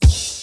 Peace.